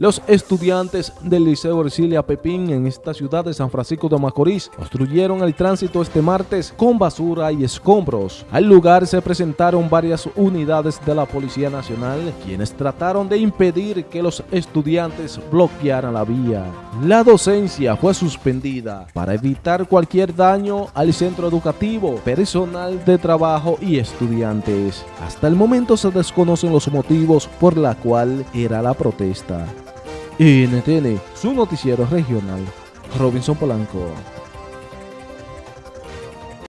Los estudiantes del Liceo Ercilia Pepín en esta ciudad de San Francisco de Macorís obstruyeron el tránsito este martes con basura y escombros. Al lugar se presentaron varias unidades de la Policía Nacional quienes trataron de impedir que los estudiantes bloquearan la vía. La docencia fue suspendida para evitar cualquier daño al centro educativo, personal de trabajo y estudiantes. Hasta el momento se desconocen los motivos por la cual era la protesta. NTN, su noticiero regional. Robinson Polanco.